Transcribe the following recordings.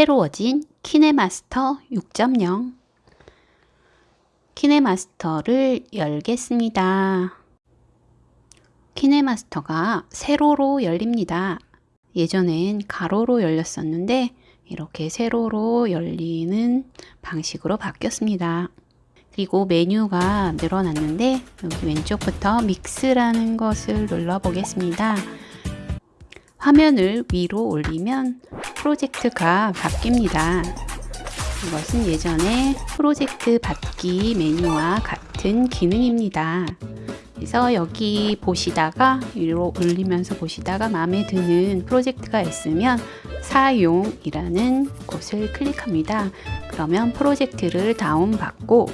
새로워진 키네마스터 6.0 키네마스터를 열겠습니다. 키네마스터가 세로로 열립니다. 예전엔 가로로 열렸었는데 이렇게 세로로 열리는 방식으로 바뀌었습니다. 그리고 메뉴가 늘어났는데 여기 왼쪽부터 믹스라는 것을 눌러 보겠습니다. 화면을 위로 올리면 프로젝트가 바뀝니다. 이것은 예전에 프로젝트 받기 메뉴와 같은 기능입니다. 그래서 여기 보시다가 위로 올리면서 보시다가 마음에 드는 프로젝트가 있으면 사용이라는 곳을 클릭합니다. 그러면 프로젝트를 다운받고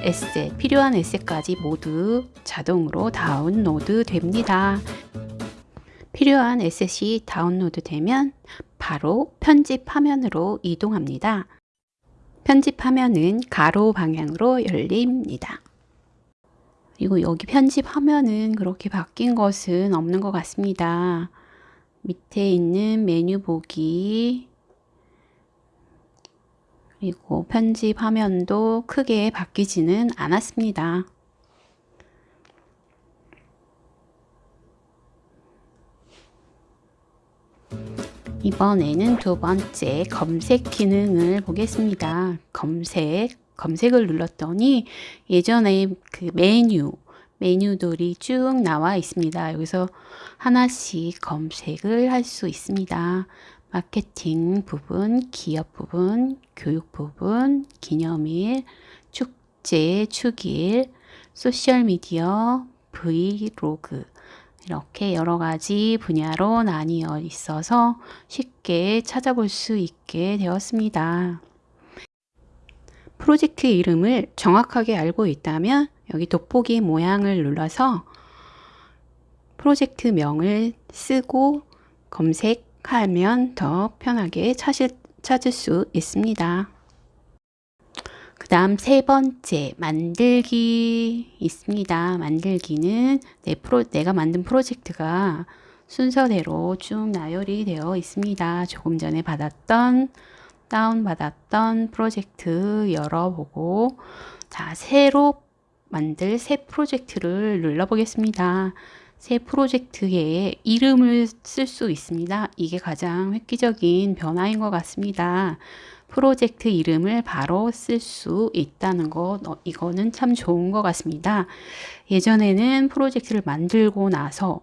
에세, 필요한 에세까지 모두 자동으로 다운로드 됩니다. 필요한 에셋이 다운로드 되면 바로 편집 화면으로 이동합니다. 편집 화면은 가로 방향으로 열립니다. 그리고 여기 편집 화면은 그렇게 바뀐 것은 없는 것 같습니다. 밑에 있는 메뉴 보기 그리고 편집 화면도 크게 바뀌지는 않았습니다. 이번에는 두 번째 검색 기능을 보겠습니다. 검색, 검색을 눌렀더니 예전에 그 메뉴, 메뉴들이 쭉 나와 있습니다. 여기서 하나씩 검색을 할 수 있습니다. 마케팅 부분, 기업 부분, 교육 부분, 기념일, 축제, 축일, 소셜미디어, 브이로그, 이렇게 여러 가지 분야로 나뉘어 있어서 쉽게 찾아볼 수 있게 되었습니다. 프로젝트 이름을 정확하게 알고 있다면 여기 돋보기 모양을 눌러서 프로젝트 명을 쓰고 검색하면 더 편하게 찾을, 찾을 수 있습니다. 그 다음 세 번째 만들기 있습니다. 만들기는 내 프로, 내가 만든 프로젝트가 순서대로 쭉 나열이 되어 있습니다. 조금 전에 받았던 다운받았던 프로젝트 열어보고 자 새로 만들 새 프로젝트를 눌러보겠습니다. 새 프로젝트에 이름을 쓸 수 있습니다. 이게 가장 획기적인 변화인 것 같습니다. 프로젝트 이름을 바로 쓸 수 있다는 것 어, 이거는 참 좋은 것 같습니다. 예전에는 프로젝트를 만들고 나서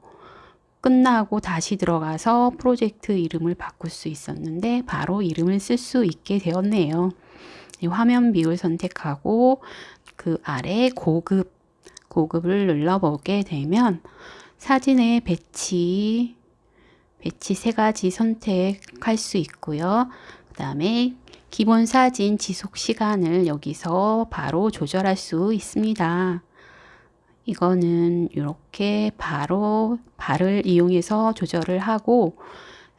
끝나고 다시 들어가서 프로젝트 이름을 바꿀 수 있었는데 바로 이름을 쓸 수 있게 되었네요. 화면 비율 선택하고 그 아래 고급 고급을 눌러보게 되면 사진의 배치 배치 세 가지 선택할 수 있고요. 그 다음에 기본 사진 지속 시간을 여기서 바로 조절할 수 있습니다. 이거는 이렇게 바로 발을 이용해서 조절을 하고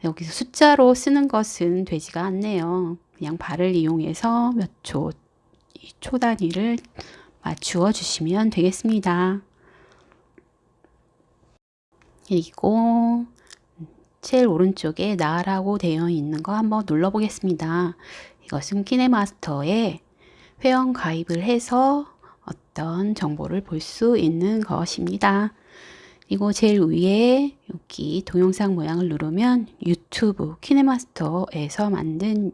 여기서 숫자로 쓰는 것은 되지가 않네요. 그냥 발을 이용해서 몇 초, 초 단위를 맞추어 주시면 되겠습니다. 그리고 제일 오른쪽에 나라고 되어 있는 거 한번 눌러 보겠습니다. 이것은 키네마스터에 회원 가입을 해서 어떤 정보를 볼 수 있는 것입니다. 그리고 제일 위에 여기 동영상 모양을 누르면 유튜브 키네마스터에서 만든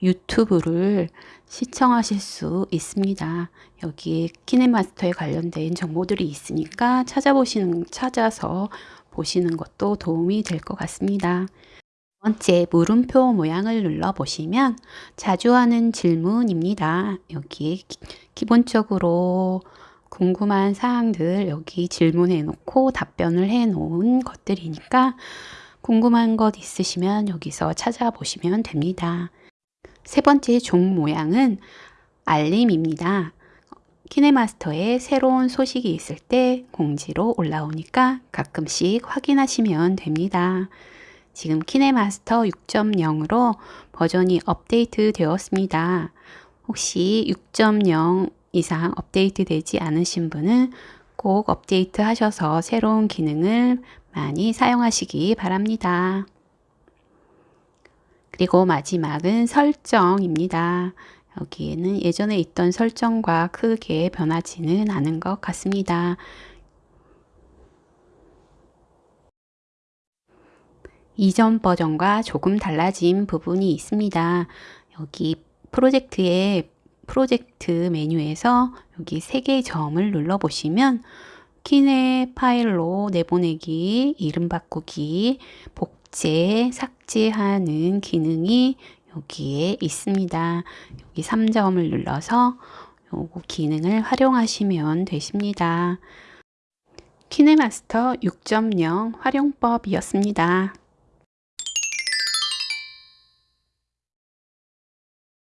유튜브를 시청하실 수 있습니다. 여기에 키네마스터에 관련된 정보들이 있으니까 찾아보시는 찾아서 보시는 것도 도움이 될 것 같습니다. 번째 물음표 모양을 눌러 보시면 자주 하는 질문입니다. 여기 기본적으로 궁금한 사항들 여기 질문해 놓고 답변을 해 놓은 것들이니까 궁금한 것 있으시면 여기서 찾아보시면 됩니다. 세 번째 종 모양은 알림입니다. 키네마스터에 새로운 소식이 있을 때 공지로 올라오니까 가끔씩 확인하시면 됩니다. 지금 키네마스터 6.0으로 버전이 업데이트 되었습니다. 혹시 6.0 이상 업데이트 되지 않으신 분은 꼭 업데이트 하셔서 새로운 기능을 많이 사용하시기 바랍니다. 그리고 마지막은 설정입니다. 여기에는 예전에 있던 설정과 크게 변하지는 않은 것 같습니다. 이전 버전과 조금 달라진 부분이 있습니다. 여기 프로젝트의 프로젝트 메뉴에서 여기 세 개의 점을 눌러 보시면 키네 파일로 내보내기, 이름 바꾸기, 복제, 삭제하는 기능이 여기에 있습니다. 여기 3점을 눌러서 요거 기능을 활용하시면 되십니다. 키네마스터 6.0 활용법이었습니다.